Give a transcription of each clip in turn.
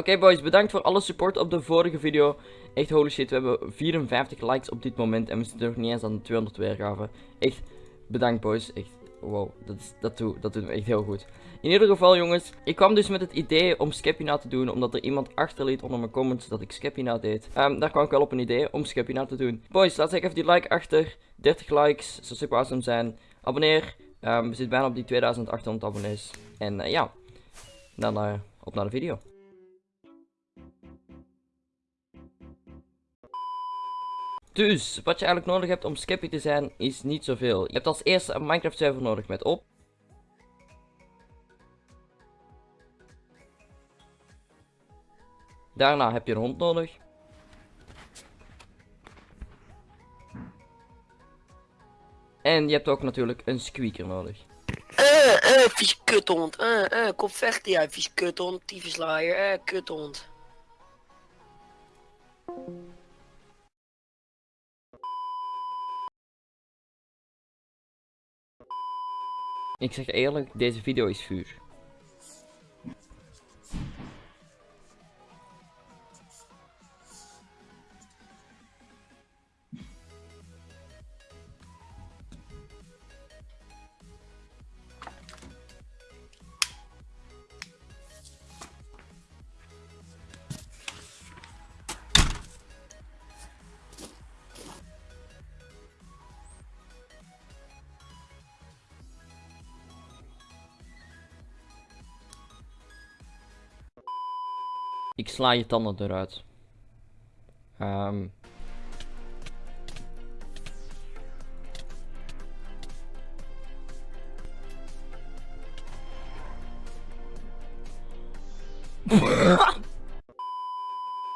Oké boys, bedankt voor alle support op de vorige video. Echt holy shit, we hebben 54 likes op dit moment en we zitten nog niet eens aan de 200 weergaven. Echt, bedankt boys. Echt, wow, dat, is, dat, doet, dat doet me echt heel goed. In ieder geval jongens, ik kwam dus met het idee om Skepina te doen, omdat er iemand achterliet onder mijn comments dat ik Skepina deed. Um, daar kwam ik wel op een idee om Skepina te doen. Boys, laat even die like achter. 30 likes, zou super awesome zijn. Abonneer, um, we zitten bijna op die 2800 abonnees. En uh, ja, dan uh, op naar de video. Dus, wat je eigenlijk nodig hebt om Skeppy te zijn, is niet zoveel. Je hebt als eerste een Minecraft server nodig met op. Daarna heb je een hond nodig. En je hebt ook natuurlijk een squeaker nodig. Eh, eh, vies kuthond. Eh, eh, kom vechten jij, vies kuthond, tyfuslaaier, eh, kuthond. Ik zeg eerlijk, deze video is vuur. Ik sla je tanden eruit. Um.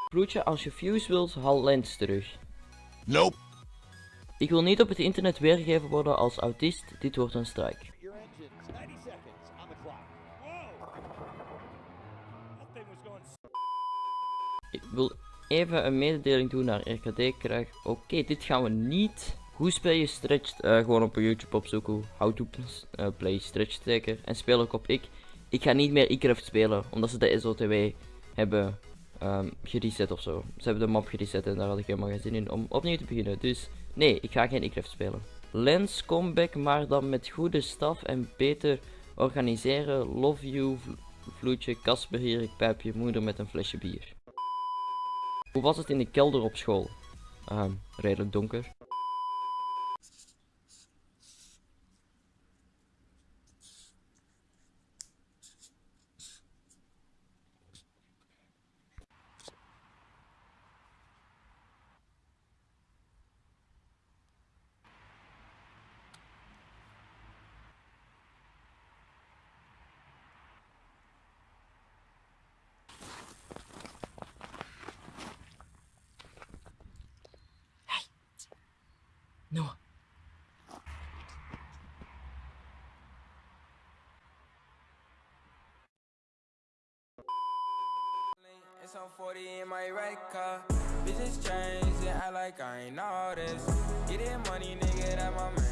Bloedje, als je views wilt, haal lens terug. Nope. Ik wil niet op het internet weergegeven worden als autist, dit wordt een strike. Ik wil even een mededeling doen naar RKD krijg. Oké, dit gaan we niet. Hoe speel je stretched? Uh, gewoon op YouTube opzoeken. How to uh, play stretched zeker. En speel ik op ik. Ik ga niet meer iCraft spelen. Omdat ze de SOTW hebben um, gereset of zo. Ze hebben de map gereset en daar had ik helemaal geen zin in om opnieuw te beginnen. Dus nee, ik ga geen iCraft spelen. Lens comeback, maar dan met goede staf en beter organiseren. Love you, vloedje, Kasper hier, ik pijp je moeder met een flesje bier. Hoe was het in de kelder op school? Uh, redelijk donker. No. It's on 40 in my right car. And act like I ain't all this. Get money, nigga, that my focus.